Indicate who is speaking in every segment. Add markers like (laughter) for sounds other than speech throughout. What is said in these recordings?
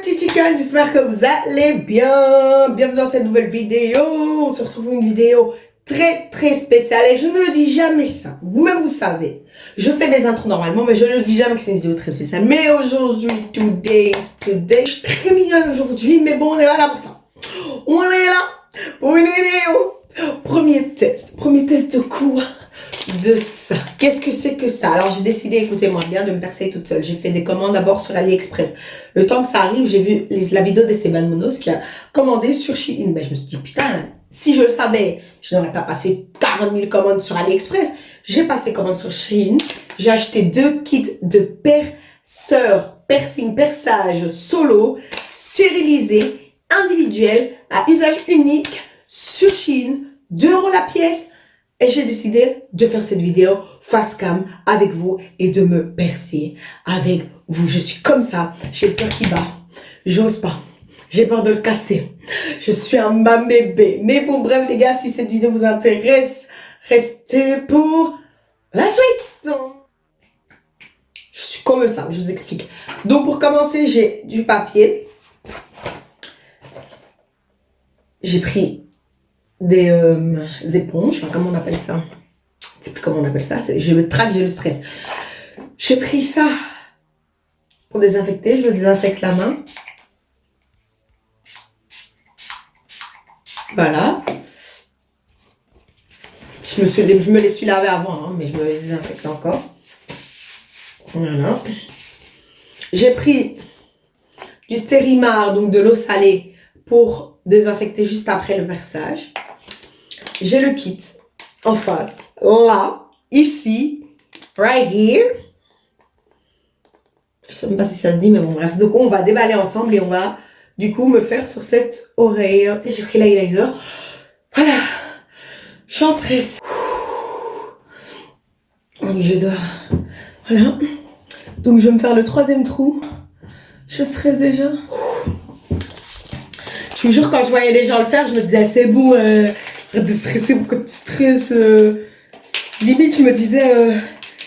Speaker 1: petits chickens, j'espère que vous allez bien. Bienvenue dans cette nouvelle vidéo. On se retrouve pour une vidéo très très spéciale et je ne le dis jamais ça. Vous-même vous savez. Je fais mes intros normalement mais je ne dis jamais que c'est une vidéo très spéciale. Mais aujourd'hui, today, today, je suis très mignonne aujourd'hui mais bon on est là pour ça. On est là pour une vidéo. Premier test. Premier test de quoi? De ça. Qu'est-ce que c'est que ça? Alors j'ai décidé, écoutez-moi bien, de me percer toute seule. J'ai fait des commandes d'abord sur AliExpress. Le temps que ça arrive, j'ai vu la vidéo d'Esteban Munoz qui a commandé sur Shein. Ben, je me suis dit, putain, si je le savais, je n'aurais pas passé 40 000 commandes sur AliExpress. J'ai passé commande sur Shein. J'ai acheté deux kits de perceur, piercing, perçage solo, stérilisé, individuel, à usage unique, sur Shein, 2 euros la pièce, et j'ai décidé de faire cette vidéo face cam avec vous et de me percer avec vous. Je suis comme ça, j'ai le cœur qui bat. J'ose pas. J'ai peur de le casser. Je suis un bébé. Mais bon, bref les gars, si cette vidéo vous intéresse, restez pour la suite. Je suis comme ça, je vous explique. Donc pour commencer, j'ai du papier. J'ai pris des, euh, éponges, enfin comment on appelle ça? Je sais plus comment on appelle ça, j'ai le trac, j'ai le stress. J'ai pris ça pour désinfecter, je désinfecte la main. Voilà. Je me, suis, je me les suis lavé avant, hein, mais je me les désinfecte encore. Voilà. J'ai pris du stérimar, donc de l'eau salée, pour désinfecter juste après le versage j'ai le kit en face, là, ici, right here. Je sais même pas si ça se dit, mais bon, bref. Donc, on va déballer ensemble et on va, du coup, me faire sur cette oreille. Tu sais, j'ai pris l'eyeliner. Voilà. Je suis en stress. Donc, je dois... Voilà. Donc, je vais me faire le troisième trou. Je stresse déjà. Je vous jure, quand je voyais les gens le faire, je me disais, c'est bon, euh, Arrête de stresser, pourquoi tu stresses euh. Limite, je me disais, euh,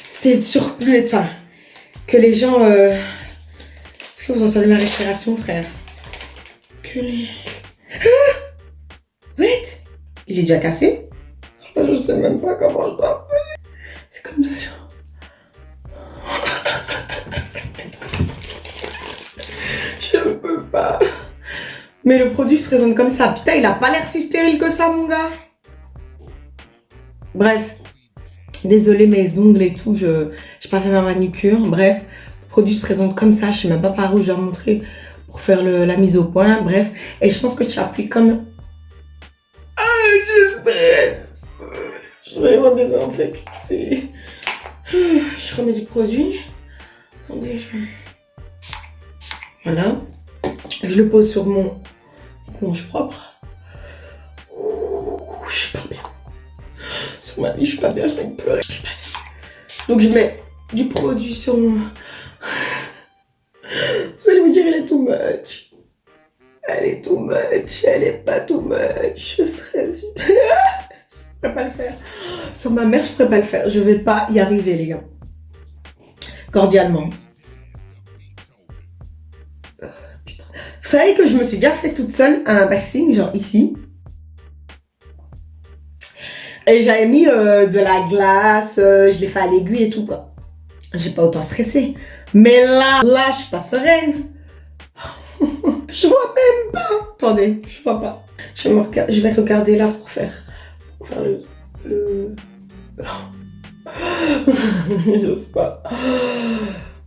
Speaker 1: c'était surplus, enfin, que les gens... Euh, est-ce que vous entendez ma respiration, frère? Que les... Ah Wait Il est déjà cassé? Je sais même pas comment je dois. C'est comme ça, genre... (laughs) je ne peux pas. Mais le produit se présente comme ça. Putain, il a pas l'air si stérile que ça, mon gars. Bref. Désolé mes ongles et tout. Je n'ai pas fait ma manicure. Bref. Le produit se présente comme ça. Je sais même pas par où je dois montrer pour faire la mise au point. Bref. Et je pense que tu appuies comme... Ah, je stresse. Je vais en désinfecter. Je remets du produit. Attendez, je... Voilà. Je le pose sur mon éponge propre. je suis pas bien. Sur ma vie, je suis pas bien, je vais pleurer. Donc je mets du produit sur mon... Vous allez me dire, elle est too much. Elle est too much, elle est pas too much. Je serais... (laughs) je pourrais pas le faire. Sur ma mère, je pourrais pas le faire. Je vais pas y arriver, les gars. Cordialement. Vous savez que je me suis déjà fait toute seule un piercing, genre ici. Et j'avais mis euh, de la glace, euh, je l'ai fait à l'aiguille et tout quoi. J'ai pas autant stressé. Mais là, là, je suis pas sereine. (laughs) je vois même pas. Attendez, je vois pas. Je, vais regarder là pour faire, pour faire le... le... (laughs) J'ose pas.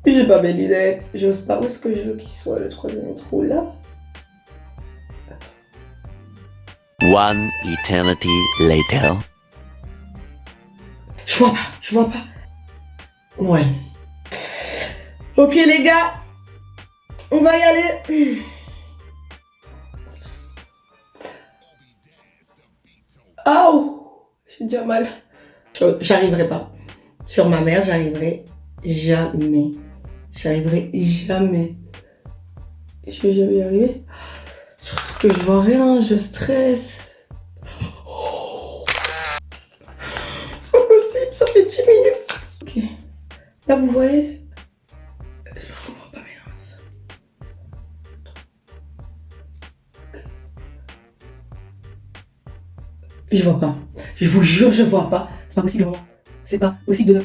Speaker 1: J'ai pas mes lunettes. J'ose pas. Où est-ce que je veux qu'il soit le troisième trou là
Speaker 2: One eternity later.
Speaker 1: Je vois pas, je vois pas. Ouais. Ok les gars, on va y aller. (clears throat) Oh, j'ai déjà mal. J'arriverai pas. Sur ma mère, j'arriverai jamais. J'arriverai jamais. Je vais jamais y arriver. Surtout que je vois rien, je stresse. C'est pas possible, ça fait 10 minutes. Ok. Là, vous voyez? J'espère qu'on. Je vois pas. Je vous jure, je vois pas. C'est pas possible, C'est pas possible de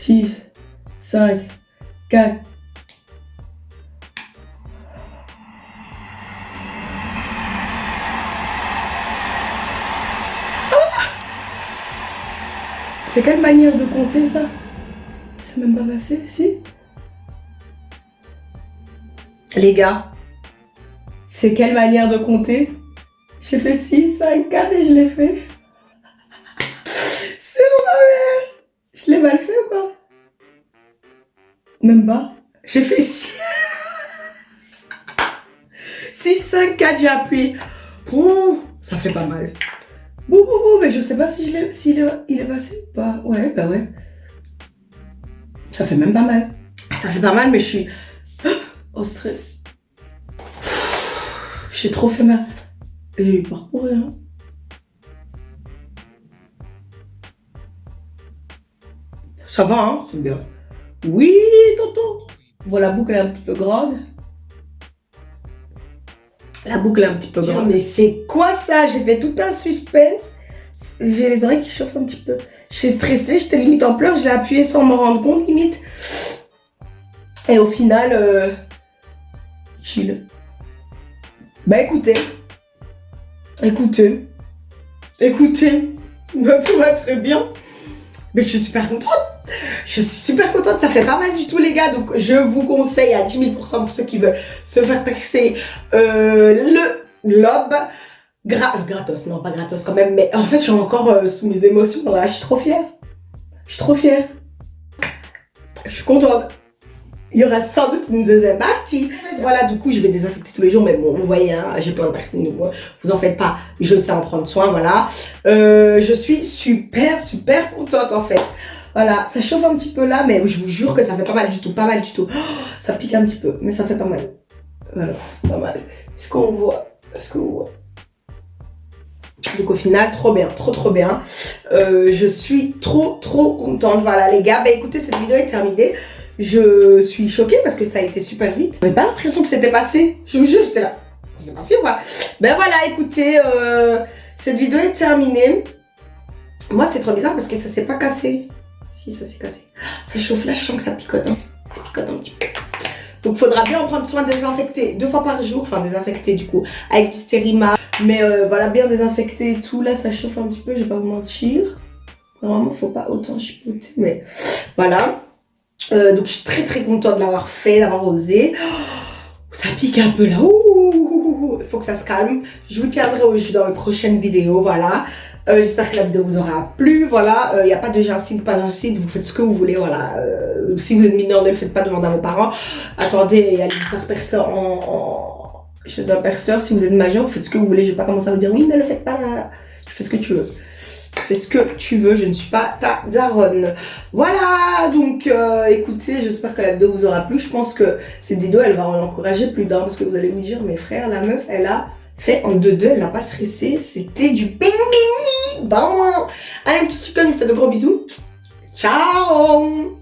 Speaker 1: 6, 5, 4... C'est quelle manière de compter ça? C'est même pas passé, si? Les gars, c'est quelle manière de compter? J'ai fait 6, 5, 4 et je l'ai fait. C'est ma mère Je l'ai mal fait ou quoi? Même pas. J'ai fait 6. 6, 5, 4, j'ai appuyé. Ça fait pas mal. Bouh, bouh, bouh, mais je sais pas si je s'il est, passé ou pas. Ouais, bah ouais. Ça fait même pas mal. Ça fait pas mal, mais je suis (gasps) au stress. J'ai trop fait mal. J'ai eu peur pour rien. Ça va, hein, c'est bien. Oui, tonton. Bon, la boucle est un petit peu grande. La boucle est un petit peu grande. Mais c'est quoi ça? J'ai fait tout un suspense. J'ai les oreilles qui chauffent un petit peu. J'ai stressé, j'étais limite en pleurs. Je l'ai appuyé sans me rendre compte, limite. Et au final, euh, chill. Bah écoutez. Écoutez. Écoutez. (laughs) Tout va très bien. Mais je suis super contente. Je suis super contente, ça fait pas mal du tout les gars, donc je vous conseille à 10 000% pour ceux qui veulent se faire percer euh, le lobe. Gra gratos, non pas gratos quand même, mais en fait je suis encore euh, sous mes émotions là, je suis trop fière. Je suis trop fière. Je suis contente. Il y aura sans doute une deuxième partie. Voilà, du coup, je vais désinfecter tous les jours. Mais bon, vous voyez, hein, j'ai plein de personnes. Vous en faites pas. Je sais en prendre soin, voilà. Euh, je suis super, super contente, en fait. Voilà, ça chauffe un petit peu là, mais je vous jure que ça fait pas mal du tout, pas mal du tout. ça pique un petit peu, mais ça fait pas mal. Voilà, pas mal. Est-ce qu'on voit Est-ce qu'on voit donc au final, trop bien, trop trop bien. Euh, je suis trop trop contente. Voilà les gars, bah écoutez, cette vidéo est terminée. Je suis choquée parce que ça a été super vite. J'avais pas l'impression que c'était passé. Je vous jure, j'étais là. C'est passé ou pas Ben voilà, écoutez, euh, cette vidéo est terminée. Moi, c'est trop bizarre parce que ça s'est pas cassé. Si, ça s'est cassé. Ça chauffe là, je sens que ça picote. Hein. Ça picote un petit peu. Donc, faudra bien en prendre soin, désinfecter deux fois par jour. Enfin, désinfecter du coup avec du stérima. Mais euh, voilà, bien désinfecter et tout. Là, ça chauffe un petit peu, je vais pas vous mentir. Normalement, faut pas autant chipoter, mais voilà. Euh, donc, je suis très très contente de l'avoir fait, d'avoir osé. Ça pique un peu là. Il faut que ça se calme. Je vous tiendrai au jus dans mes prochaines vidéos, voilà. Euh, j'espère que la vidéo vous aura plu, voilà. Il n'y a pas de gentille, pas gentille, vous faites ce que vous voulez, voilà. si vous êtes mineur, ne le faites pas, demander à vos parents. Attendez, allez faire personne en chez un perceur, si vous êtes majeur, vous faites ce que vous voulez. Je vais pas commencer à vous dire oui, ne le faites pas. Tu fais ce que tu veux. Fais ce que tu veux, je ne suis pas ta daronne. Voilà, donc euh, écoutez, j'espère que la vidéo vous aura plu. Je pense que cette vidéo, elle va en encourager plus d'un parce que vous allez vous dire, mes frères, la meuf, elle a fait en 2-2, elle n'a pas stressé. C'était du ping Bon, allez, petit chicken, je vous fais de gros bisous. Ciao